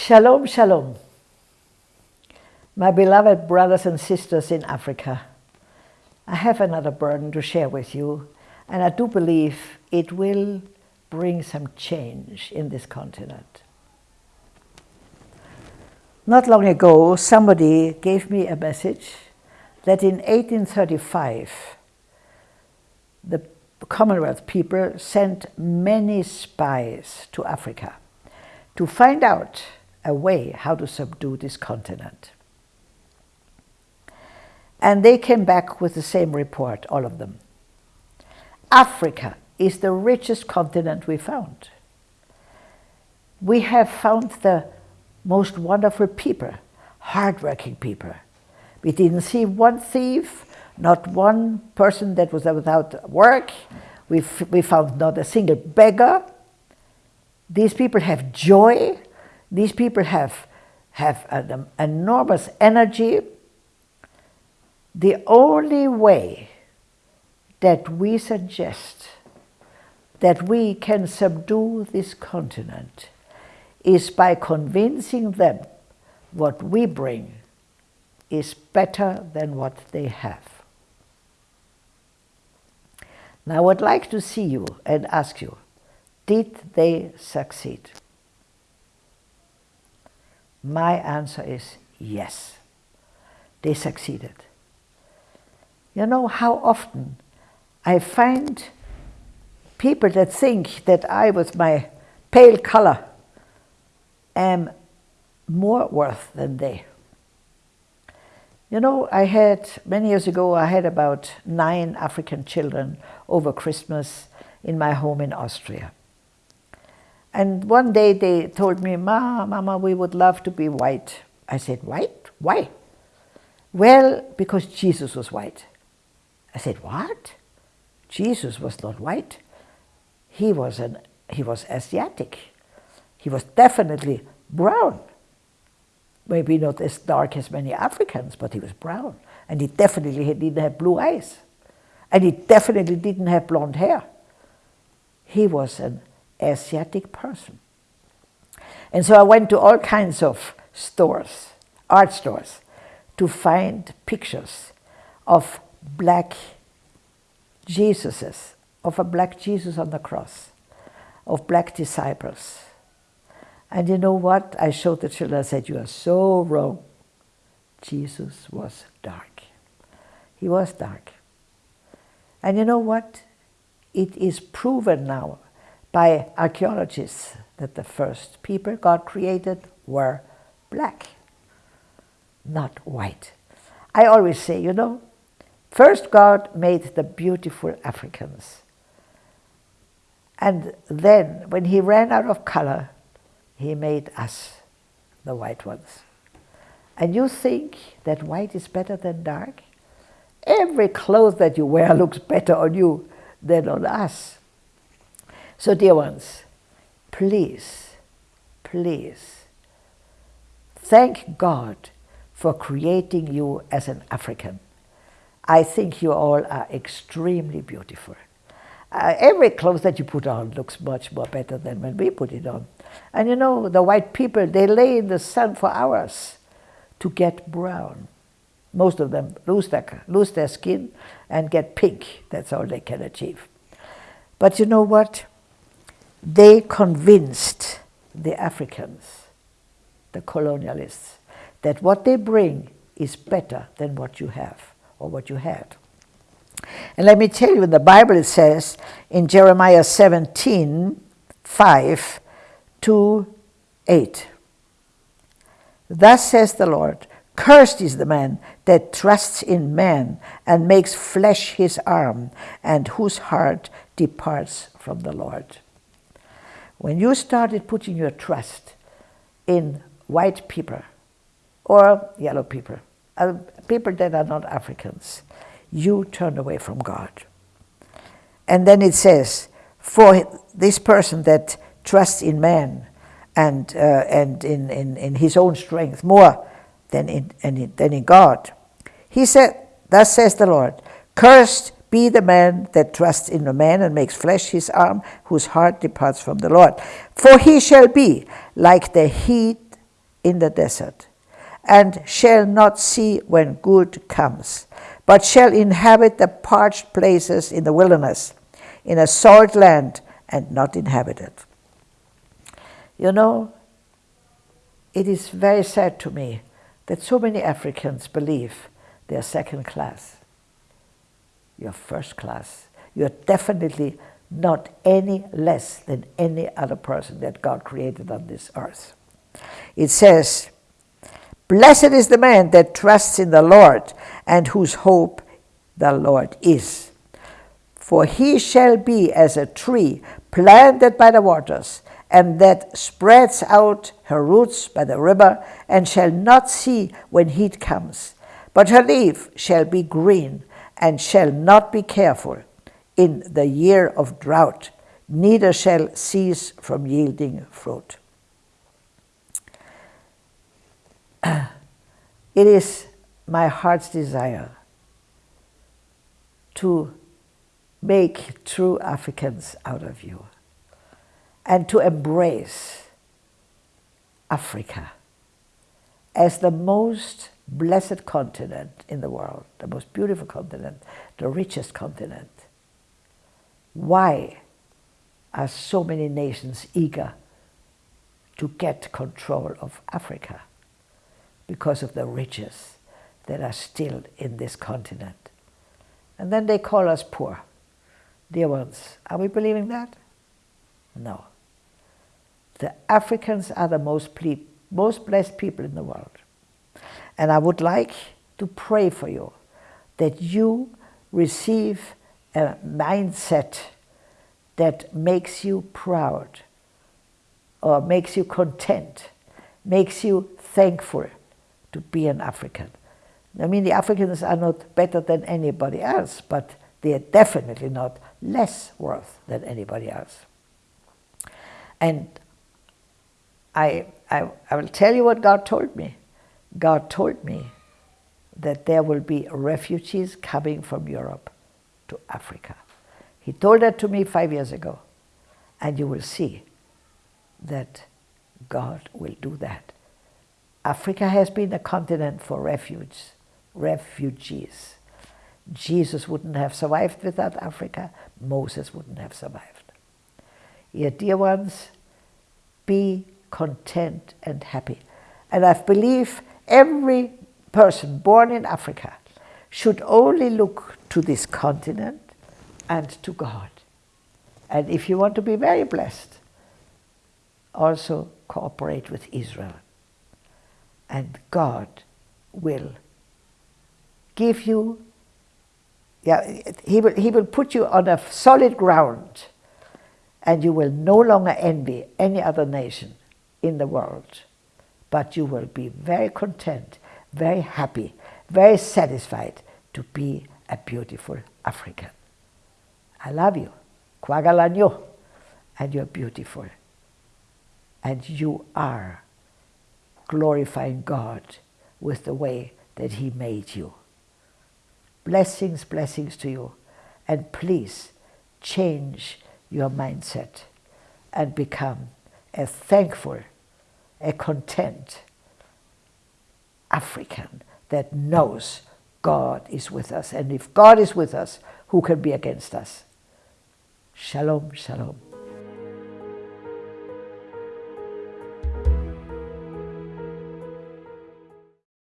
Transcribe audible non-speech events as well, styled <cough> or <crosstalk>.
Shalom, shalom. My beloved brothers and sisters in Africa, I have another burden to share with you, and I do believe it will bring some change in this continent. Not long ago, somebody gave me a message that in 1835, the Commonwealth people sent many spies to Africa to find out a way how to subdue this continent. And they came back with the same report, all of them. Africa is the richest continent we found. We have found the most wonderful people, hardworking people. We didn't see one thief, not one person that was without work. We, we found not a single beggar. These people have joy. These people have, have an enormous energy. The only way that we suggest that we can subdue this continent is by convincing them what we bring is better than what they have. Now I would like to see you and ask you, did they succeed? My answer is yes, they succeeded. You know how often I find people that think that I, with my pale color, am more worth than they. You know, I had, many years ago, I had about nine African children over Christmas in my home in Austria. And one day they told me, Ma, Mama, we would love to be white. I said, white? Why? Well, because Jesus was white. I said, what? Jesus was not white. He was, an, he was Asiatic. He was definitely brown. Maybe not as dark as many Africans, but he was brown. And he definitely didn't have blue eyes. And he definitely didn't have blonde hair. He was an Asiatic person. And so I went to all kinds of stores, art stores, to find pictures of black Jesuses, of a black Jesus on the cross, of black disciples. And you know what? I showed the children, I said, you are so wrong. Jesus was dark. He was dark. And you know what? It is proven now by archaeologists that the first people God created were black, not white. I always say, you know, First, God made the beautiful Africans. And then, when he ran out of color, he made us, the white ones. And you think that white is better than dark? Every clothes that you wear <laughs> looks better on you than on us. So, dear ones, please, please, thank God for creating you as an African. I think you all are extremely beautiful. Uh, every clothes that you put on looks much more better than when we put it on. And you know, the white people, they lay in the sun for hours to get brown. Most of them lose their, lose their skin and get pink. That's all they can achieve. But you know what? They convinced the Africans, the colonialists, that what they bring is better than what you have or what you had. And let me tell you, in the Bible it says in Jeremiah 17, 5 to 8. Thus says the Lord, Cursed is the man that trusts in man and makes flesh his arm, and whose heart departs from the Lord. When you started putting your trust in white people or yellow people, uh, people that are not Africans, you turned away from God. And then it says, for this person that trusts in man and, uh, and in, in, in his own strength more than in, in, than in God. He said, Thus says the Lord, Cursed be the man that trusts in a man and makes flesh his arm, whose heart departs from the Lord. For he shall be like the heat in the desert, and shall not see when good comes, but shall inhabit the parched places in the wilderness, in a salt land and not inhabited. You know, it is very sad to me that so many Africans believe they are second class. You're first class. You're definitely not any less than any other person that God created on this earth. It says, Blessed is the man that trusts in the Lord and whose hope the Lord is. For he shall be as a tree planted by the waters, and that spreads out her roots by the river, and shall not see when heat comes. But her leaf shall be green, and shall not be careful in the year of drought, neither shall cease from yielding fruit. <clears throat> It is my heart's desire to make true Africans out of you and to embrace Africa as the most blessed continent in the world, the most beautiful continent, the richest continent. Why are so many nations eager to get control of Africa? Because of the riches that are still in this continent. And then they call us poor. Dear ones, are we believing that? No. The Africans are the most, most blessed people in the world. And I would like to pray for you that you receive a mindset that makes you proud or makes you content, makes you thankful to be an African. I mean, the Africans are not better than anybody else, but they are definitely not less worth than anybody else. And I, I, I will tell you what God told me. God told me that there will be refugees coming from Europe to Africa. He told that to me five years ago. And you will see that God will do that. Africa has been a continent for refuge, refugees. Jesus wouldn't have survived without Africa. Moses wouldn't have survived. Your dear ones, be content and happy. And I believe every person born in Africa should only look to this continent and to God. And if you want to be very blessed, also cooperate with Israel. And God will give you, yeah, he will, he will put you on a solid ground and you will no longer envy any other nation in the world, but you will be very content, very happy, very satisfied to be a beautiful African. I love you. Kwagalanyo. And you're beautiful. And you are glorifying God with the way that He made you. Blessings, blessings to you. And please change your mindset and become a thankful, a content African that knows God is with us. And if God is with us, who can be against us? Shalom, shalom.